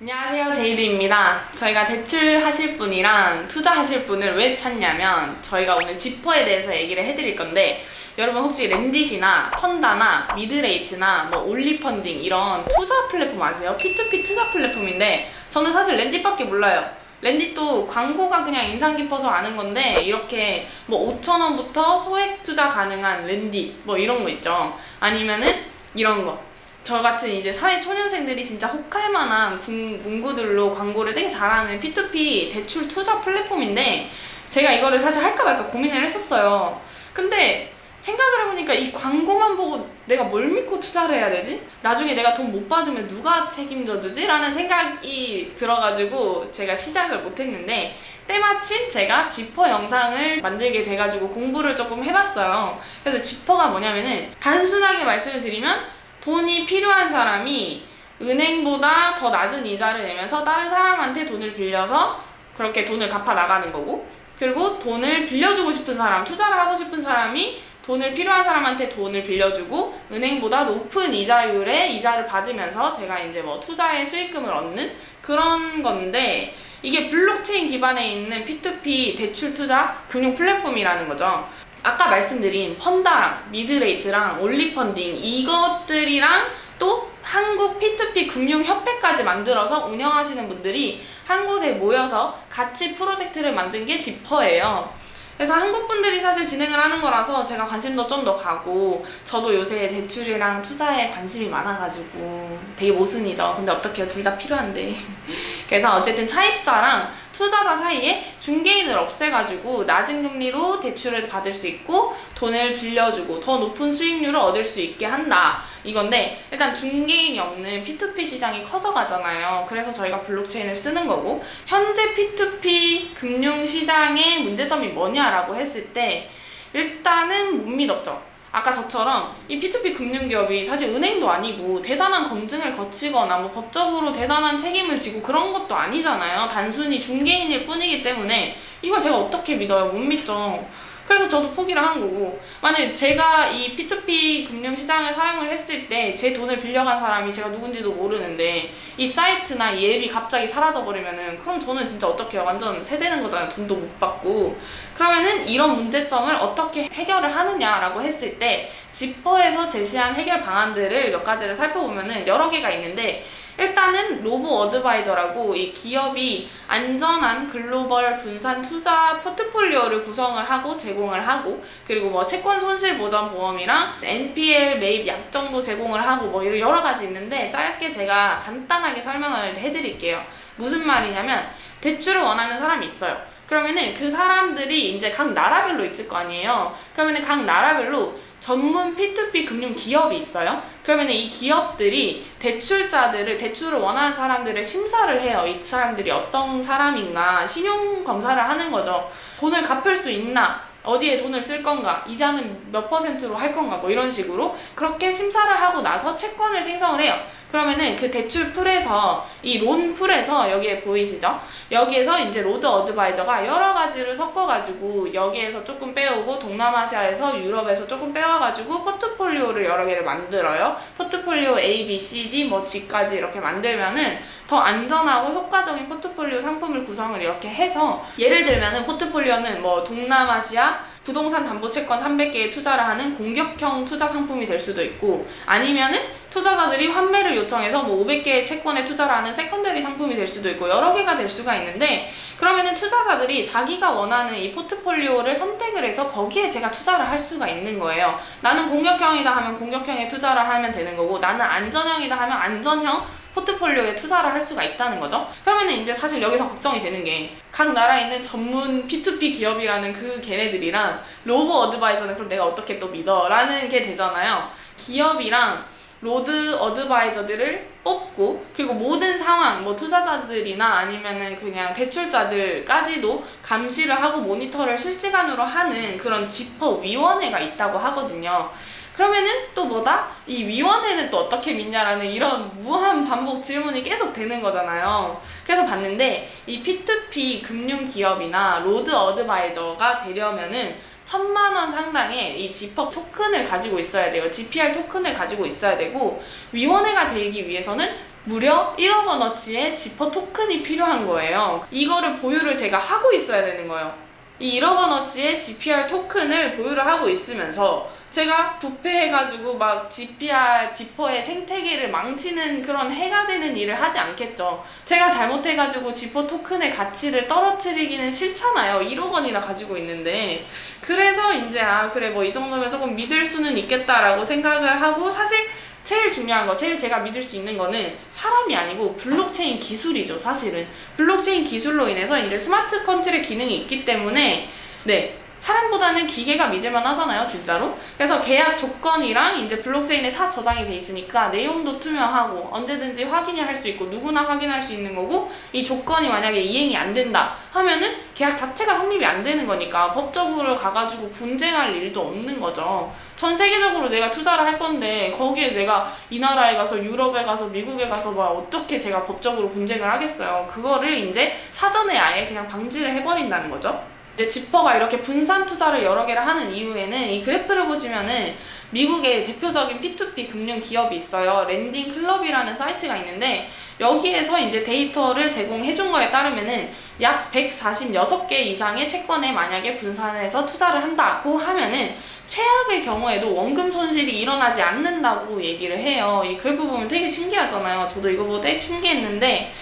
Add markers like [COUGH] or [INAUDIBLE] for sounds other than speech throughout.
안녕하세요 제이드입니다. 저희가 대출하실 분이랑 투자하실 분을 왜 찾냐면 저희가 오늘 지퍼에 대해서 얘기를 해드릴 건데 여러분 혹시 렌딧이나 펀다나 미드레이트나 뭐 올리펀딩 이런 투자 플랫폼 아세요? P2P 투자 플랫폼인데 저는 사실 렌딧밖에 몰라요. 렌딧도 광고가 그냥 인상 깊어서 아는 건데 이렇게 뭐 5천원부터 소액 투자 가능한 렌딧 뭐 이런 거 있죠. 아니면은 이런 거 저 같은 이제 사회 초년생들이 진짜 혹할 만한 군- 문구들로 광고를 되게 잘하는 P2P 대출 투자 플랫폼인데 제가 이거를 사실 할까 말까 고민을 했었어요. 근데 생각을 해보니까 이 광고만 보고 내가 뭘 믿고 투자를 해야 되지? 나중에 내가 돈 못 받으면 누가 책임져 주지? 라는 생각이 들어가지고 제가 시작을 못했는데 때마침 제가 지퍼 영상을 만들게 돼가지고 공부를 조금 해봤어요. 그래서 지퍼가 뭐냐면은 단순하게 말씀을 드리면 돈이 필요한 사람이 은행보다 더 낮은 이자를 내면서 다른 사람한테 돈을 빌려서 그렇게 돈을 갚아 나가는 거고 그리고 돈을 빌려주고 싶은 사람, 투자를 하고 싶은 사람이 돈을 필요한 사람한테 돈을 빌려주고 은행보다 높은 이자율의 이자를 받으면서 제가 이제 뭐 투자의 수익금을 얻는 그런 건데 이게 블록체인 기반에 있는 P2P 대출 투자 금융 플랫폼이라는 거죠. 아까 말씀드린 펀다랑 미드레이트랑 올리펀딩 이것들이랑 또 한국 P2P 금융협회까지 만들어서 운영하시는 분들이 한 곳에 모여서 같이 프로젝트를 만든 게 지퍼예요. 그래서 한국 분들이 사실 진행을 하는 거라서 제가 관심도 좀 더 가고 저도 요새 대출이랑 투자에 관심이 많아가지고 되게 모순이죠. 근데 어떡해요. 둘 다 필요한데. [LAUGHS] 그래서 어쨌든 차입자랑 투자자 사이에 중개인을 없애가지고 낮은 금리로 대출을 받을 수 있고 돈을 빌려주고 더 높은 수익률을 얻을 수 있게 한다. 이건데 일단 중개인이 없는 P2P 시장이 커져가잖아요. 그래서 저희가 블록체인을 쓰는 거고 현재 P2P 금융 시장의 문제점이 뭐냐라고 했을 때 일단은 못 믿었죠. 아까 저처럼 이 P2P 금융기업이 사실 은행도 아니고 대단한 검증을 거치거나 뭐 법적으로 대단한 책임을 지고 그런 것도 아니잖아요. 단순히 중개인일 뿐이기 때문에 이걸 제가 어떻게 믿어요? 못 믿죠. 그래서 저도 포기를 한 거고 만약에 제가 이 P2P 금융시장을 사용을 했을 때 제 돈을 빌려간 사람이 제가 누군지도 모르는데 이 사이트나 이 앱이 갑자기 사라져버리면은 그럼 저는 진짜 어떻게? 완전 세대는 거잖아요. 돈도 못 받고 그러면은 이런 문제점을 어떻게 해결을 하느냐라고 했을 때 지퍼에서 제시한 해결 방안들을 몇 가지를 살펴보면은 여러 개가 있는데 일단은 로보 어드바이저라고 이 기업이 안전한 글로벌 분산 투자 포트폴리오를 구성을 하고 제공을 하고 그리고 뭐 채권 손실 보전 보험이랑 NPL 매입 약정도 제공을 하고 뭐 이런 여러 가지 있는데 짧게 제가 간단하게 설명을 해드릴게요. 무슨 말이냐면 대출을 원하는 사람이 있어요. 그러면은 그 사람들이 이제 각 나라별로 있을 거 아니에요. 그러면은 각 나라별로 전문 P2P 금융 기업이 있어요. 그러면 이 기업들이 대출자들을 대출을 원하는 사람들을 심사를 해요. 이 사람들이 어떤 사람인가 신용 검사를 하는 거죠. 돈을 갚을 수 있나? 어디에 돈을 쓸 건가? 이자는 몇 퍼센트로 할 건가? 뭐 이런 식으로 그렇게 심사를 하고 나서 채권을 생성을 해요. 그러면은 그 대출 pool에서 이 loan pool에서 여기에 보이시죠? 여기에서 이제 robo advisor가 여러 가지를 섞어가지고 여기에서 조금 빼오고 동남아시아에서 유럽에서 조금 빼와가지고 포트폴리오를 여러 개를 만들어요. 포트폴리오 A, B, C, D 뭐 G까지 이렇게 만들면은 더 안전하고 효과적인 포트폴리오 상품을 구성을 이렇게 해서 예를 들면은 포트폴리오는 뭐 동남아시아 부동산 담보채권 300개에 투자를 하는 공격형 투자 상품이 될 수도 있고 아니면은 투자자들이 환매를 요청해서 뭐 500개의 채권에 투자를 하는 secondary 상품이 될 수도 있고 여러 개가 될 수가 있는데 그러면은 투자자들이 자기가 원하는 이 포트폴리오를 선택을 해서 거기에 제가 투자를 할 수가 있는 거예요. 나는 공격형이다 하면 공격형에 투자를 하면 되는 거고 나는 안전형이다 하면 안전형 포트폴리오에 투자를 할 수가 있다는 거죠. 그러면은 이제 사실 여기서 걱정이 되는 게 각 나라에 있는 전문 P2P 기업이라는 그 걔네들이랑 robo advisor는 그럼 내가 어떻게 또 믿어? 라는 게 되잖아요. 기업이랑 robo advisor들을 뽑고 그리고 모든 상황 뭐 투자자들이나 아니면은 그냥 대출자들까지도 감시를 하고 모니터를 실시간으로 하는 그런 지퍼 위원회가 있다고 하거든요. 그러면은 또 뭐다? 이 위원회는 또 어떻게 믿냐라는 이런 무한 반복 질문이 계속 되는 거잖아요. 그래서 봤는데 이 P2P 금융기업이나 robo advisor가 되려면은 천만 원 상당의 이 지퍼 토큰을 가지고 있어야 돼요. GPR 토큰을 가지고 있어야 되고 위원회가 되기 위해서는 무려 1억 원어치의 지퍼 토큰이 필요한 거예요. 이거를 보유를 제가 하고 있어야 되는 거예요. 이 1억 원어치의 GPR 토큰을 보유를 하고 있으면서 제가 부패해가지고 막 GPR 지퍼의 생태계를 망치는 그런 해가 되는 일을 하지 않겠죠. 제가 잘못해가지고 지퍼 토큰의 가치를 떨어뜨리기는 싫잖아요. 1억 원이나 가지고 있는데. 그래서 이제 아 그래 뭐 이 정도면 조금 믿을 수는 있겠다라고 생각을 하고 사실 제일 중요한 거, 제일 제가 믿을 수 있는 거는 사람이 아니고 블록체인 기술이죠, 사실은. 블록체인 기술로 인해서 이제 smart contract 기능이 있기 때문에, 네. 사람보다는 기계가 믿을만 하잖아요, 진짜로. 그래서 계약 조건이랑 이제 블록체인에 다 저장이 돼 있으니까 내용도 투명하고 언제든지 확인이 할 수 있고 누구나 확인할 수 있는 거고 이 조건이 만약에 이행이 안 된다 하면은 계약 자체가 성립이 안 되는 거니까 법적으로 가가지고 분쟁할 일도 없는 거죠. 전 세계적으로 내가 투자를 할 건데 거기에 내가 이 나라에 가서 유럽에 가서 미국에 가서 막 어떻게 제가 법적으로 분쟁을 하겠어요. 그거를 이제 사전에 아예 그냥 방지를 해버린다는 거죠. 이제 지퍼가 이렇게 분산 투자를 여러 개를 하는 이유에는 이 그래프를 보시면은 미국의 대표적인 P2P 금융 기업이 있어요. Lending Club이라는 사이트가 있는데 여기에서 이제 데이터를 제공해 준 거에 따르면은 약 146개 이상의 채권에 만약에 분산해서 투자를 한다고 하면은 최악의 경우에도 원금 손실이 일어나지 않는다고 얘기를 해요. 이 그래프 보면 되게 신기하잖아요. 저도 이거 보고 되게 신기했는데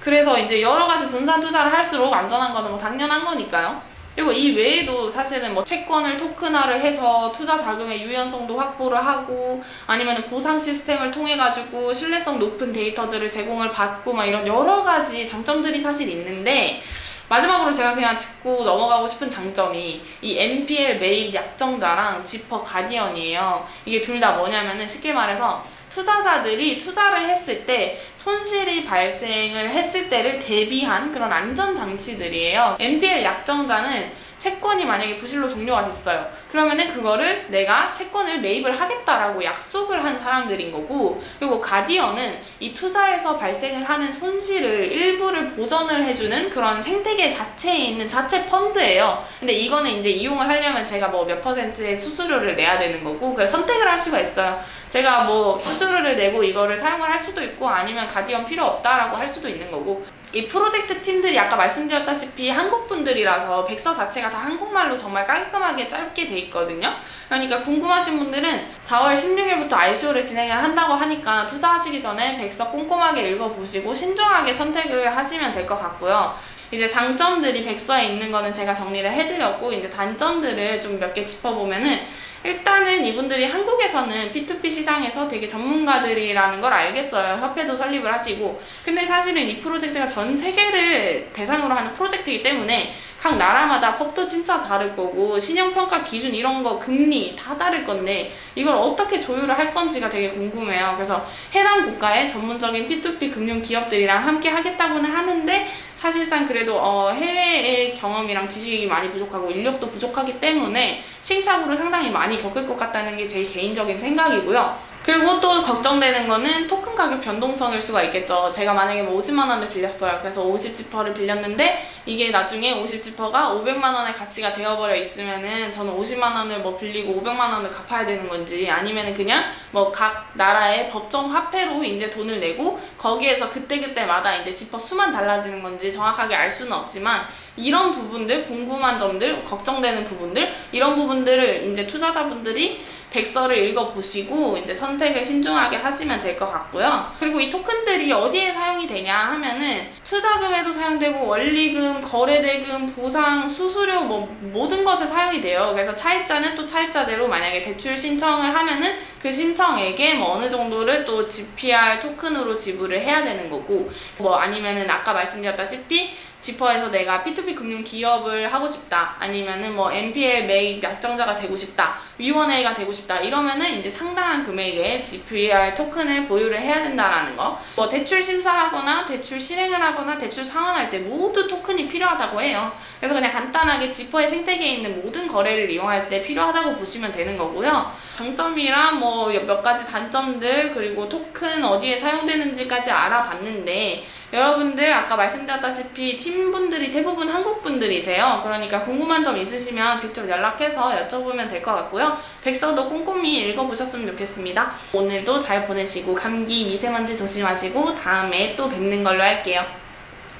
그래서 이제 여러 가지 분산 투자를 할수록 안전한 거는 뭐 당연한 거니까요. 그리고 이 외에도 사실은 뭐 채권을 토큰화를 해서 투자 자금의 유연성도 확보를 하고 아니면 보상 시스템을 통해 가지고 신뢰성 높은 데이터들을 제공을 받고 막 이런 여러 가지 장점들이 사실 있는데 마지막으로 제가 그냥 짚고 넘어가고 싶은 장점이 이 NPL 매입 약정자랑 지퍼 가디언이에요. 이게 둘 다 뭐냐면은 쉽게 말해서 투자자들이 투자를 했을 때 손실이 발생을 했을 때를 대비한 그런 안전장치들이에요. NPL 약정자는 채권이 만약에 부실로 종료가 됐어요. 그러면은 그거를 내가 채권을 매입을 하겠다라고 약속을 한 사람들인 거고, 그리고 가디언은 이 투자에서 발생을 하는 손실을 일부를 보전을 해주는 그런 생태계 자체에 있는 자체 펀드예요. 근데 이거는 이제 이용을 하려면 제가 뭐 몇 퍼센트의 수수료를 내야 되는 거고, 그래서 선택을 할 수가 있어요. 제가 뭐 수수료를 내고 이거를 사용을 할 수도 있고, 아니면 guardian 필요 없다라고 할 수도 있는 거고, 이 프로젝트 팀들이 아까 말씀드렸다시피 한국 분들이라서 백서 자체가 다 한국말로 정말 깔끔하게 짧게 돼 있거든요. 그러니까 궁금하신 분들은 4월 16일부터 ICO를 진행을 한다고 하니까 투자하시기 전에 백서 꼼꼼하게 읽어보시고 신중하게 선택을 하시면 될 것 같고요. 이제 장점들이 백서에 있는 거는 제가 정리를 해드렸고 이제 단점들을 좀 몇 개 짚어보면은 일단은 이분들이 한국에서는 P2P 시장에서 되게 전문가들이라는 걸 알겠어요. 협회도 설립을 하시고. 근데 사실은 이 프로젝트가 전 세계를 대상으로 하는 프로젝트이기 때문에 각 나라마다 법도 진짜 다를 거고 신용평가 기준 이런 거 금리 다 다를 건데 이걸 어떻게 조율을 할 건지가 되게 궁금해요. 그래서 해당 국가의 전문적인 P2P 금융 기업들이랑 함께 하겠다고는 하는데 사실상 그래도 어, 해외의 경험이랑 지식이 많이 부족하고 인력도 부족하기 때문에 시행착오를 상당히 많이 겪을 것 같다는 게 제 개인적인 생각이고요. 그리고 또 걱정되는 거는 토큰 가격 변동성일 수가 있겠죠. 제가 만약에 뭐 50만 원을 빌렸어요. 그래서 50지퍼를 빌렸는데 이게 나중에 50지퍼가 500만 원의 가치가 되어버려 있으면은 저는 50만 원을 뭐 빌리고 500만 원을 갚아야 되는 건지 아니면은 그냥 뭐 각 나라의 법정 화폐로 이제 돈을 내고 거기에서 그때그때마다 이제 지퍼 수만 달라지는 건지 정확하게 알 수는 없지만 이런 부분들 궁금한 점들 걱정되는 부분들 이런 부분들을 이제 투자자분들이 백서를 읽어보시고 이제 선택을 신중하게 하시면 될 것 같고요. 그리고 이 토큰들이 어디에 사용이 되냐 하면은 투자금에도 사용되고 원리금, 거래대금, 보상, 수수료 뭐 모든 것에 사용이 돼요. 그래서 차입자는 또 차입자대로 만약에 대출 신청을 하면은 그 신청액에 뭐 어느 정도를 또 GPR 토큰으로 지불을 해야 되는 거고 뭐 아니면은 아까 말씀드렸다시피 지퍼에서 내가 P2P 금융 기업을 하고 싶다. 아니면은 뭐 NPL 매입 약정자가 되고 싶다. 위원회가 되고 싶다. 이러면은 이제 상당한 금액의 GPR 토큰을 보유를 해야 된다라는 거뭐 대출 심사하거나 대출 실행을 하거나 대출 상환할 때 모두 토큰이 필요하다고 해요. 그래서 그냥 간단하게 지퍼의 생태계에 있는 모든 거래를 이용할 때 필요하다고 보시면 되는 거고요. 장점이랑 뭐 몇 가지 단점들 그리고 토큰 어디에 사용되는지까지 알아봤는데 여러분들 아까 말씀드렸다시피 팀분들이 대부분 한국 분들이세요. 그러니까 궁금한 점 있으시면 직접 연락해서 여쭤보면 될 것 같고요. 백서도 꼼꼼히 읽어보셨으면 좋겠습니다. 오늘도 잘 보내시고 감기 미세먼지 조심하시고 다음에 또 뵙는 걸로 할게요.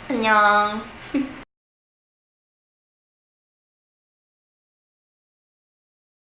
안녕.